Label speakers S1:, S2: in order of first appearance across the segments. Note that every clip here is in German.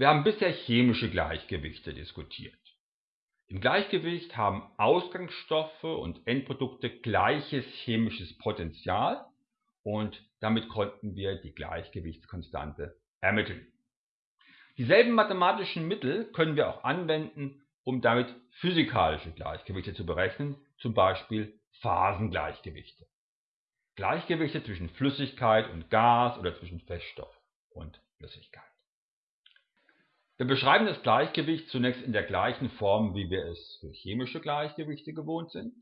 S1: Wir haben bisher chemische Gleichgewichte diskutiert. Im Gleichgewicht haben Ausgangsstoffe und Endprodukte gleiches chemisches Potential und damit konnten wir die Gleichgewichtskonstante ermitteln. Dieselben mathematischen Mittel können wir auch anwenden, um damit physikalische Gleichgewichte zu berechnen, zum Beispiel Phasengleichgewichte. Gleichgewichte zwischen Flüssigkeit und Gas oder zwischen Feststoff und Flüssigkeit. Wir beschreiben das Gleichgewicht zunächst in der gleichen Form, wie wir es für chemische Gleichgewichte gewohnt sind.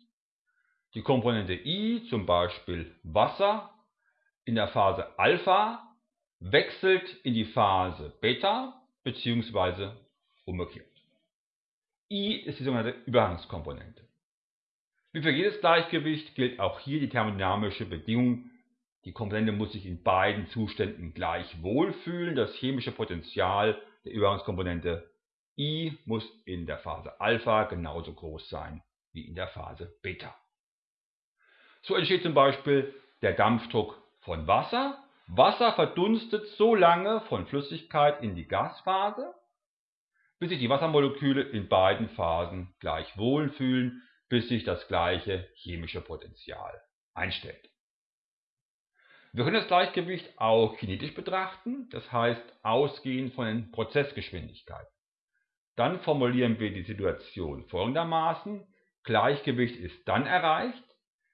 S1: Die Komponente I, zum Beispiel Wasser, in der Phase Alpha wechselt in die Phase Beta bzw. umgekehrt. I ist die sogenannte Übergangskomponente. Wie für jedes Gleichgewicht gilt auch hier die thermodynamische Bedingung, die Komponente muss sich in beiden Zuständen gleich wohlfühlen. Das chemische Potential der Übergangskomponente I muss in der Phase Alpha genauso groß sein wie in der Phase Beta. So entsteht zum Beispiel der Dampfdruck von Wasser. Wasser verdunstet so lange von Flüssigkeit in die Gasphase, bis sich die Wassermoleküle in beiden Phasen gleich wohlfühlen, bis sich das gleiche chemische Potential einstellt. Wir können das Gleichgewicht auch kinetisch betrachten, das heißt ausgehend von den Prozessgeschwindigkeiten. Dann formulieren wir die Situation folgendermaßen. Gleichgewicht ist dann erreicht,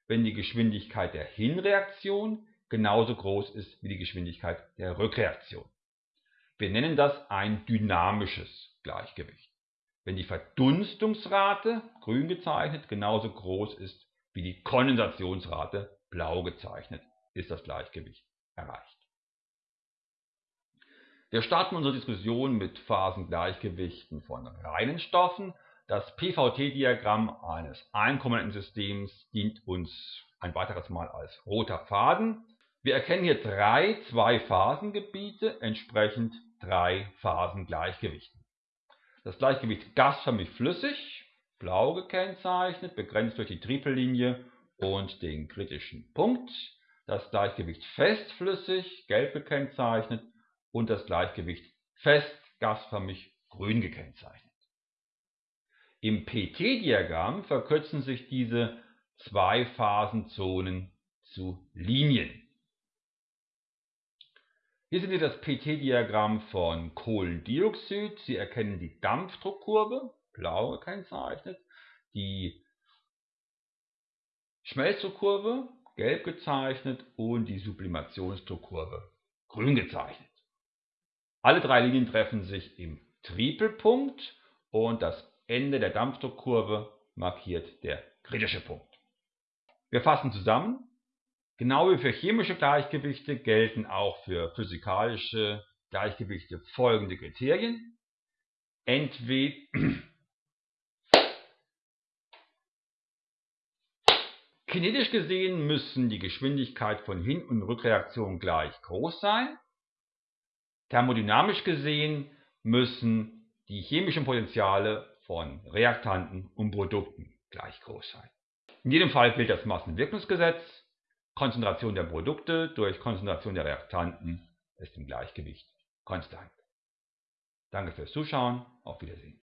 S1: wenn die Geschwindigkeit der Hinreaktion genauso groß ist wie die Geschwindigkeit der Rückreaktion. Wir nennen das ein dynamisches Gleichgewicht. Wenn die Verdunstungsrate, grün gezeichnet, genauso groß ist wie die Kondensationsrate, blau gezeichnet ist das Gleichgewicht erreicht. Wir starten unsere Diskussion mit Phasengleichgewichten von reinen Stoffen. Das PVT-Diagramm eines Einkomponentensystems dient uns ein weiteres Mal als roter Faden. Wir erkennen hier drei Zwei-Phasengebiete, entsprechend drei Phasengleichgewichten. Das Gleichgewicht gasförmig-flüssig, blau gekennzeichnet, begrenzt durch die Tripellinie und den kritischen Punkt das Gleichgewicht festflüssig, gelb gekennzeichnet, und das Gleichgewicht fest, gasförmig, grün gekennzeichnet. Im PT-Diagramm verkürzen sich diese zwei Phasenzonen zu Linien. Hier sehen Sie das PT-Diagramm von Kohlendioxid. Sie erkennen die Dampfdruckkurve, blau gekennzeichnet, die Schmelzdruckkurve, gelb gezeichnet und die Sublimationsdruckkurve grün gezeichnet. Alle drei Linien treffen sich im Tripelpunkt und das Ende der Dampfdruckkurve markiert der kritische Punkt. Wir fassen zusammen. Genau wie für chemische Gleichgewichte gelten auch für physikalische Gleichgewichte folgende Kriterien. Entweder Kinetisch gesehen müssen die Geschwindigkeit von Hin- und Rückreaktion gleich groß sein. Thermodynamisch gesehen müssen die chemischen Potenziale von Reaktanten und Produkten gleich groß sein. In jedem Fall gilt das Massenwirkungsgesetz. Konzentration der Produkte durch Konzentration der Reaktanten ist im Gleichgewicht konstant. Danke fürs Zuschauen, auf Wiedersehen.